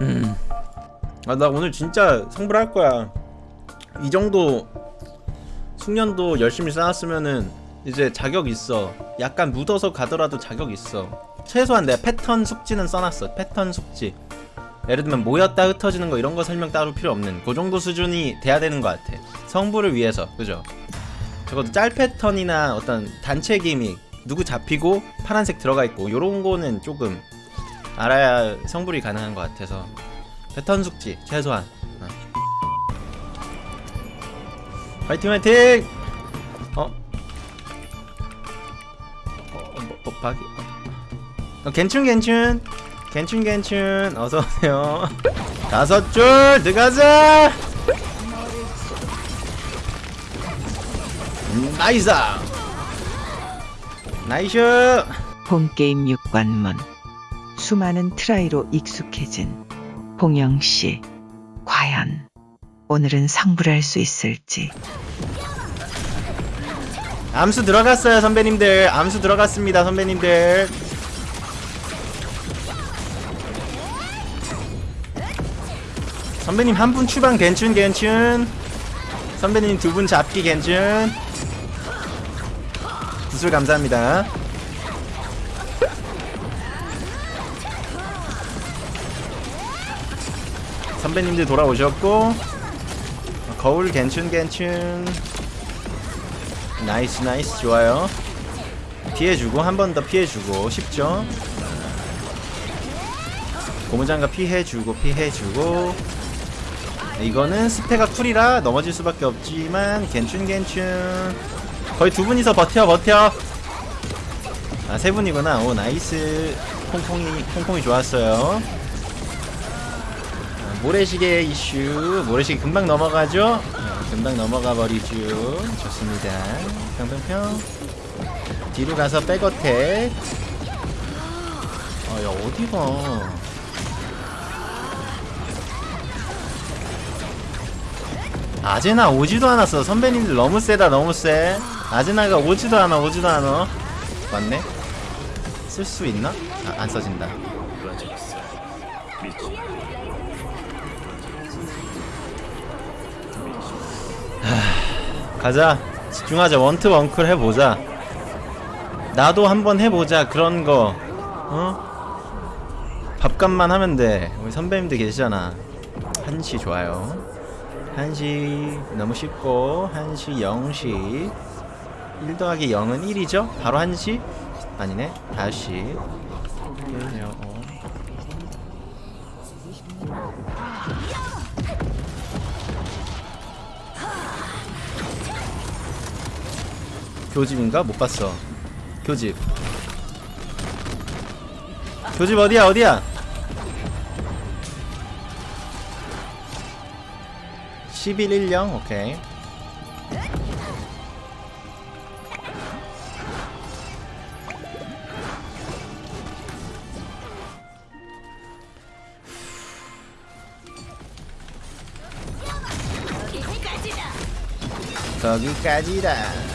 음. 아, 나 오늘 진짜 성불할 거야. 이 정도 숙련도 열심히 쌓았으면은 이제 자격 있어. 약간 묻어서 가더라도 자격 있어. 최소한 내가 패턴 숙지는 써놨어. 패턴 숙지. 예를 들면 모였다 흩어지는 거 이런 거 설명 따로 필요 없는 그 정도 수준이 돼야 되는 것 같아. 성부를 위해서, 그죠? 적어도 짤 패턴이나 어떤 단체 기믹 누구 잡히고 파란색 들어가 있고 요런 거는 조금 알아야 성불이 가능한 것 같아서. 패턴 숙지 최소한. 어. 화이팅 화이팅! 어? 어, 어, 뭐, 어 박이 어, 괜춘 괜춘. 괜춘 괜춘 어서오세요. 다섯 줄 들어가자! 음, nice! nice! 홈게임 6관문 수많은 try로 익숙해진 봉영 씨 과연 오늘은 성불할 수 있을지. 암수 들어갔어요 선배님들. 암수 들어갔습니다 선배님들. 선배님 한 분 추방 괜춘 괜춘. 선배님 두 분 잡기 괜춘. 구슬 감사합니다 선배님들 돌아오셨고 거울 괜춘 괜춘. nice nice 좋아요. 피해주고 한 번 더 피해주고 쉽죠? 고무장갑 피해주고 피해주고. 이거는 스페가 cool이라 넘어질 수밖에 없지만 괜춘 괜춘. 거의 두 분이서 버텨 버텨. 아 세 분이구나. 오 nice. 콩콩이 콩콩이 좋았어요. 아, 모래시계 이슈. 모래시계 금방 넘어가죠? 네, 금방 넘어가 버리죠. 좋습니다. 평평평. 뒤로 가서 back attack. 아야 어디가? 아제나 오지도 않았어. 선배님들 너무 세다 너무 세. 아제나가 오지도 않아 오지도 않아. 맞네. 쓸 수 있나? 아, 안 써진다 가자. 집중하자. 원트 원클 해보자. 나도 한번 해보자. 그런 거. 어? 밥값만 하면 돼. 우리 선배님들 계시잖아. 한시 좋아요. 한시 너무 쉽고 한시 0시. 1 더하기 0은 1이죠? 바로 한시? 아니네. 다시. 어. 교집인가? 못 봤어. 교집. 교집 어디야 어디야? 1110 오케이. 거기까지다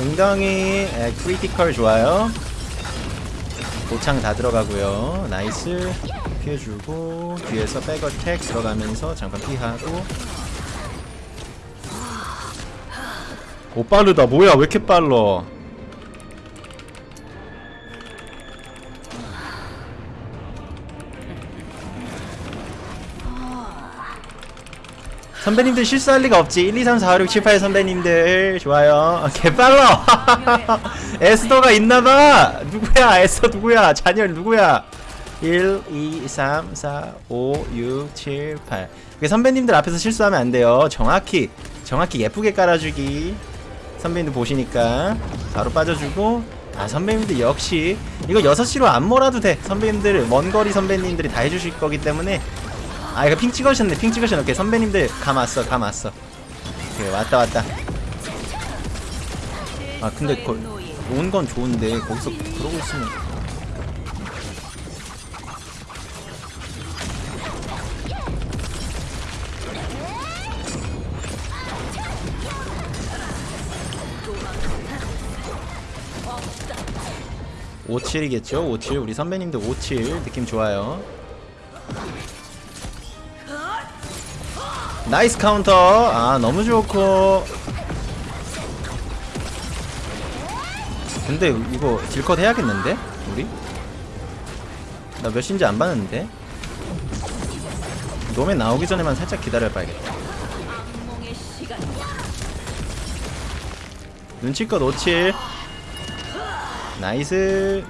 웅덩이 에, 크리티컬 좋아요. 도창 다 들어가고요. nice. 피해주고 뒤에서 back attack 들어가면서 잠깐 피하고. 오 빠르다. 뭐야? 왜 이렇게 빨라 선배님들 실수할 리가 없지. 1, 2, 3, 4, 5, 6, 7, 8 선배님들. 좋아요. 아, 개빨라. 에스더가 있나봐. 누구야? 에스더 누구야? 잔열 누구야? 1, 2, 3, 4, 5, 6, 7, 8 선배님들 앞에서 실수하면 안 돼요. 정확히 정확히 예쁘게 깔아주기. 선배님들 보시니까 바로 빠져주고. 아 선배님들 역시 이거 6시로 안 몰아도 돼. 선배님들 먼거리 선배님들이 다 해주실 거기 때문에 아 이거 핑 찍으셨네. 핑 찍으셨네. 오케이 선배님들 감 왔어 감 왔어. 오케이 왔다 왔다. 아 근데 온건 좋은데 거기서 그러고 있으면 오칠이겠죠? 오칠. 우리 선배님들 오칠. 느낌 좋아요 nice 카운터. 아 너무 좋고. 근데 이거 deal cut 해야겠는데? 우리? 나 몇인지 안 봤는데. 놈에 나오기 전에만 살짝 기다려봐야겠다. 눈치껏 57 nice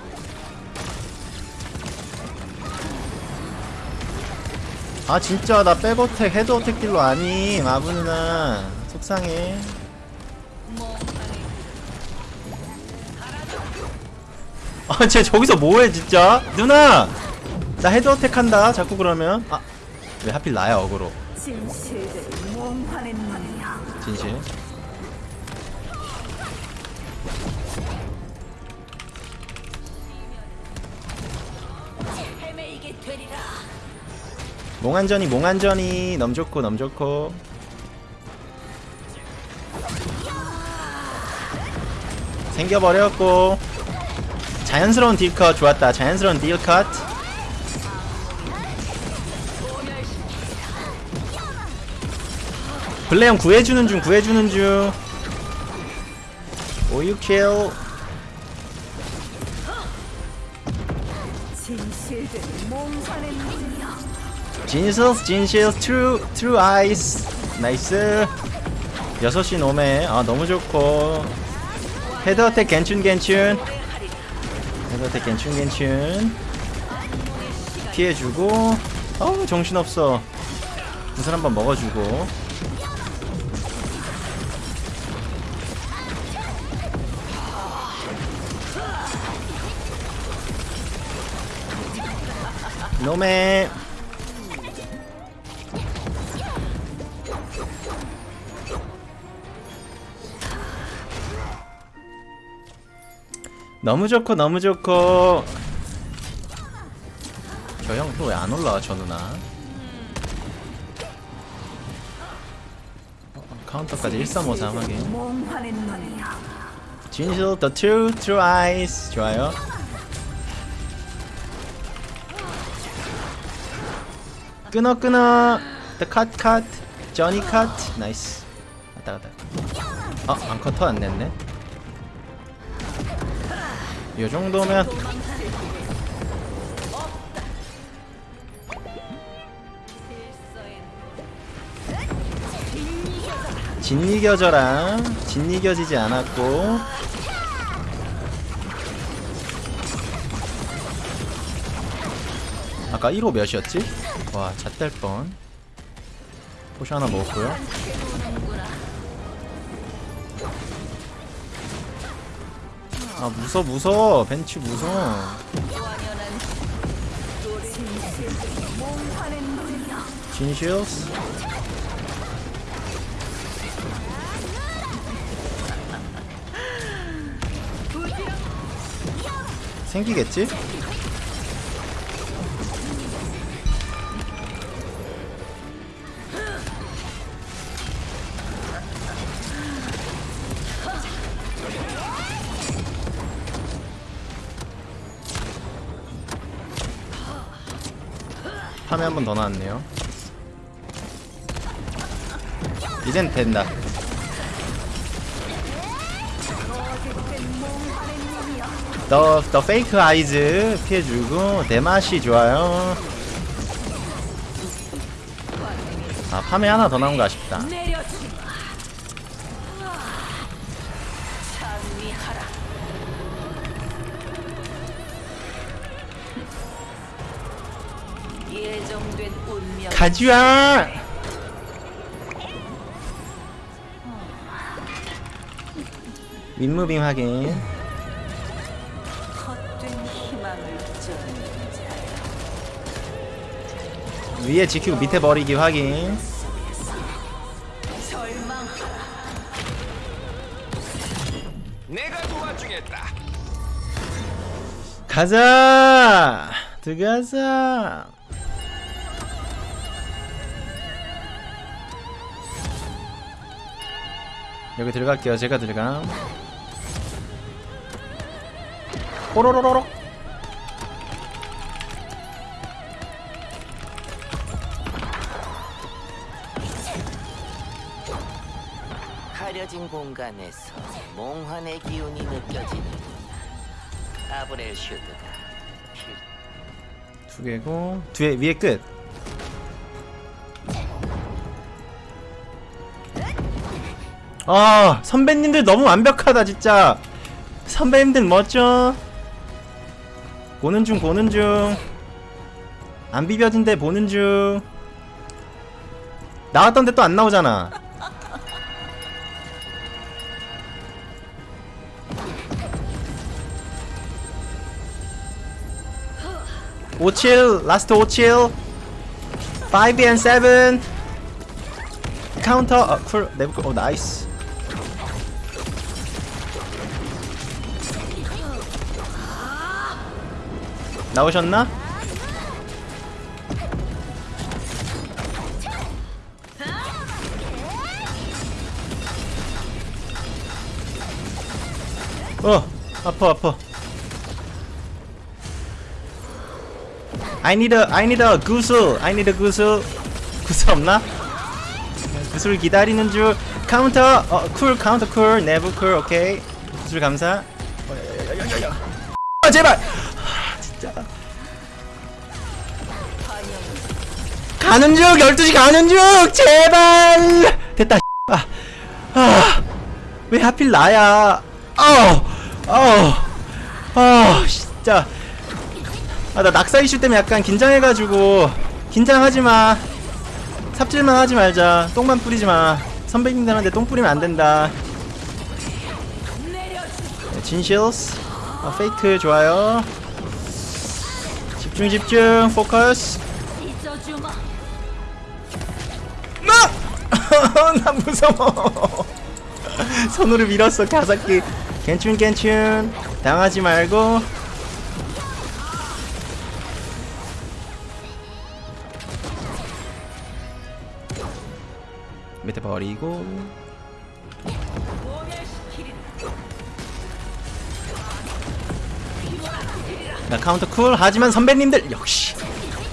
아 진짜 나 back attack head attack deal로 아니 마부 누나. 속상해. 아쟤 저기서 뭐해 진짜? 누나! 나 head attack 한다 자꾸 그러면. 아 왜 하필 나야 어그로? 진실 몽환전이 몽환전이. 넘 좋고 넘 좋고. 생겨버렸고. 자연스러운 딜컷. 좋았다. 자연스러운 딜컷. 블레형 구해주는 중 구해주는 중. 오유킬. 진실들이 몽환 의 눈이야. 진실 진실 true true eyes. nice 6시 노메 아 너무 좋고. head attack 괜춘 괜춘. head attack 괜춘 괜춘. 피해주고. 어우 정신없어. 구슬 한번 먹어주고. 노메 너무 좋고 너무 좋고. 저 형 또 왜 안 올라와 저 누나? 어, 카운터까지 1353 하긴. 진실 the true true eyes. 좋아요. 끊어 끊어. The cut cut. Johnny cut. 나이스 왔다 갔다. 아 안커터 안 냈네 요 정도면 진이겨져라 진이겨지지 않았고. 아까 1호 몇이었지? 와 잣될 뻔. 포션 하나 먹었고요 아 무서 무서 벤치 무서. 진실스 생기겠지? 파메 한번 더 나왔네요. 이젠 된다. 더, 더 페이크 아이즈 피해주고 대맛이 좋아요. 아 파메 하나 더 나온 거 아쉽다. 가즈아! 윗무빙 확인. 위에 지키고 밑에 버리기 확인. 절망하라. 내가 도와주겠다. 가자! 들어가자! 여기 들어갈게요. 제가 들어감. 뽀로로로로. 가려진 공간에서 몽환의 기운이 느껴지는구나. 아브렐 슈드가 필 두 개고 뒤에 위에 끝. 아 선배님들 너무 완벽하다 진짜. 선배님들 멋져. 보는 중 보는 중. 안 비벼진데 보는 중. 나왔던데 또 안 나오잖아. 오칠 last 오칠 5 and 7 카운터 어, 쿨 네브 오 나이스 나오셨나? 어 아파 아파 I need a I need a 구슬 I need a 구슬 구슬 없나? 구슬 기다리는 줄 카운터 어 cool 카운터 cool 네브 cool 오케이 구슬 감사 어. 아 제발 가는 중 12시 가는 중 제발! 됐다 아, 아, 왜 하필 나야? 어어어 진짜. 아 나 낙사 이슈 때문에 약간 긴장해가지고 긴장하지 마. 삽질만 하지 말자. 똥만 뿌리지 마. 선배님들한테 똥 뿌리면 안 된다. 네, 진실스. 어, 페이크 좋아요. 집중 집중 포커스 나 무서워. 손으로 밀었어 가사키. 괜춘 괜춘. 당하지 말고. 밑에 버리고. 나 카운터 쿨 하지만 선배님들 역시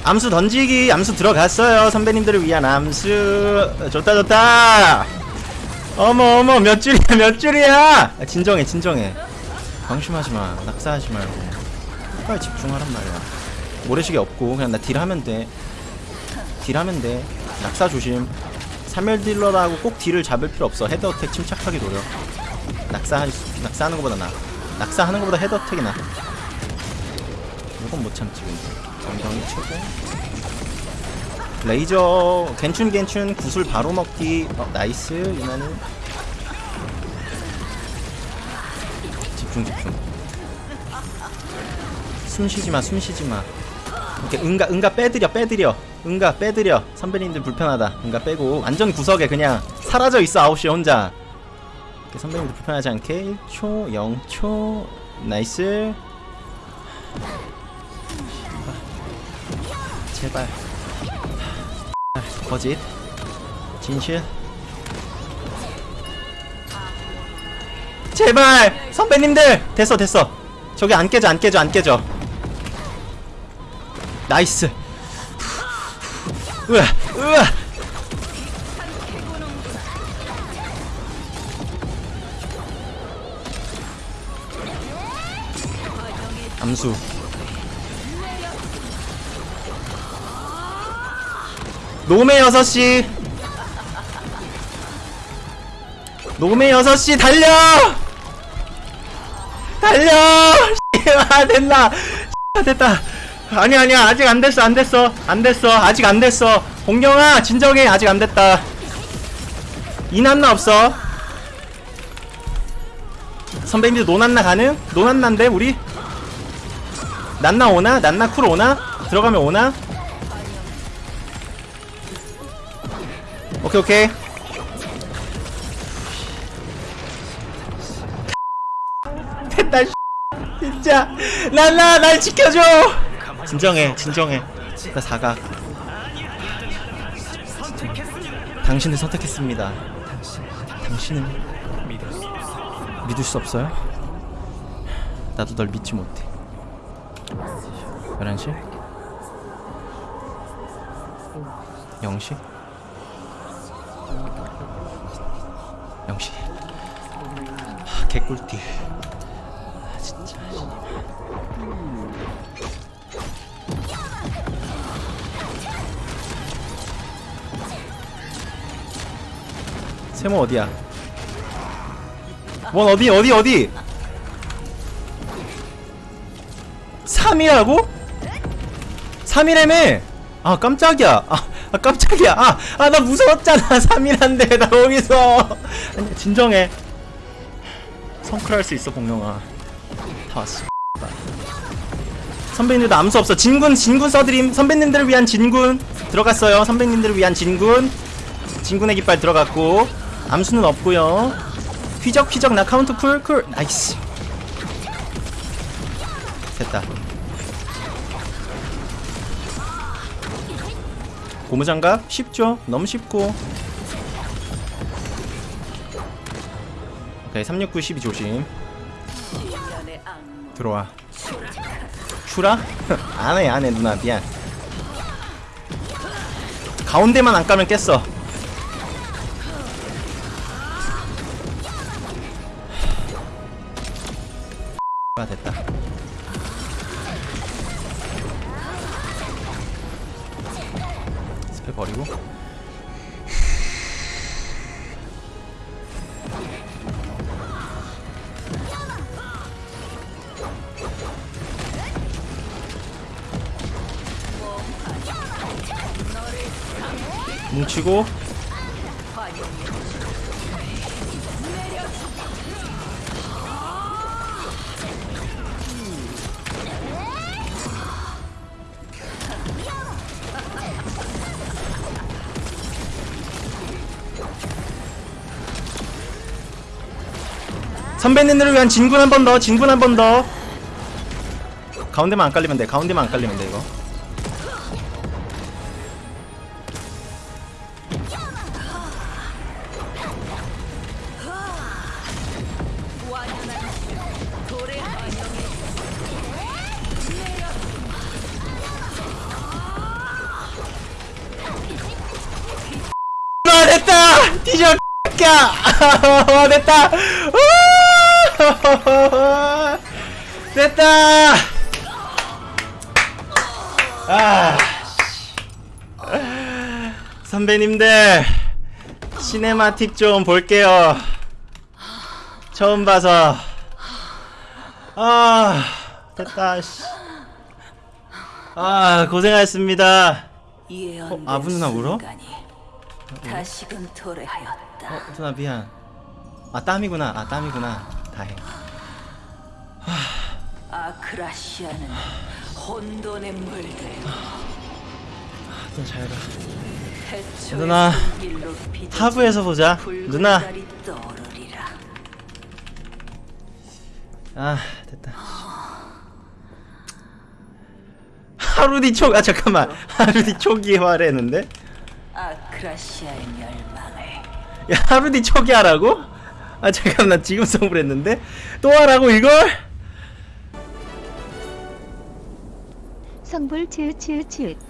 암수 던지기 암수 들어갔어요. 선배님들을 위한 암수. 좋다 좋다. 어머 어머 몇 줄이야 몇 줄이야? 아, 진정해 진정해. 방심하지마 낙사하지 말고. 빨리 집중하란 말이야. 모래시계 없고 그냥 나 deal하면 돼. deal하면 돼. 낙사 조심. 3열 딜러라고 꼭 deal을 잡을 필요 없어. head attack 침착하게 노려. 낙사 낙사하는 것보다 나. 낙사하는 것보다 head attack이 나 이건 못 참지 엉덩이 최고. 레이저 괜춘 괜춘 구슬 바로 먹기. 어 nice 이나는 집중 집중. 숨 쉬지마 숨 쉬지마. 이렇게 응가 응가 빼드려 빼드려. 응가 빼드려. 선배님들 불편하다. 응가 빼고. 완전 구석에 그냥 사라져 있어 9시에 혼자. 이렇게 선배님들 불편하지 않게. 1초 0초. 나이스 제발. 거짓. 진실. 제발! 선배님들! 됐어 됐어. 저기 안 깨져 안 깨져 안 깨져. 나이스. 으아 으아. 암수 노메 6시 노메 6시 달려! 달려! 아 됐나? 됐다. 아니 아니야. 아직 안 됐어 안 됐어. 안 됐어. 아직 안 됐어. 공경아 진정해. 아직 안 됐다. 이난나 없어. 선배님들 노난나 가능? 노난나인데 우리? 난나 오나? 난나 쿨 오나? 들어가면 오나? 오케이 오케이. 됐다 진짜. 난나 날 지켜줘. 진정해 진정해. 나 사각. 당신을 선택했습니다. 당신은 믿을 수 없어요? 나도 널 믿지 못해. 11시? 0시 영시 하, 개꿀띠. 아, 진짜. 세모 어디야? 원 어디 어디 어디? 3이라고? 3이라며? 아 깜짝이야. 아, 아 깜짝이야. 아 아 나 무서웠잖아. 3이란데 나 거기서. 아니 진정해. 성클할 수 있어 공룡아. 다 왔어. 선배님들도 암수 없어. 진군 진군 써드림. 선배님들을 위한 진군 들어갔어요. 선배님들을 위한 진군. 진군의 깃발 들어갔고 암수는 없고요. 휘적 휘적 나 카운터 cool cool nice. 됐다 고무장갑? 쉽죠? 너무 쉽고. 오케이 369 12 조심. 들어와. 슈라? 안해 안해 누나. 미안. 가운데만 안 까면 깼어. 아 됐다 스페 버리고. 뭉치고 선배님들을 위한 진군 한 번 더, 진군 한 번 더. 가운데만 안 깔리면 돼. 가운데만 안 깔리면 돼 이거. 아 됐다 뒤져 까 아, 됐다 우! 됐다 아 선배님들 시네마틱 좀 볼게요 처음 봐서 아 됐다 씨. 아 고생하셨습니다 어, 아부 누나 울어? 다시금 도래하였다. 어, 누나 미안. 아 땀이구나. 아 땀이구나. 다행. 아크라시아는 혼돈에 물들고 누나 잘 가. 누나, 하부에서 보자. 누나. 아 됐다. 하루 뒤 초. 아 잠깐만. 하루 뒤 초기화했는데? 아크라시아의 멸망을 야 하루 뒤 초기화라고? 아 잠깐 나 지금 선물했는데 또 하라고 이걸? 성불 츄츄츄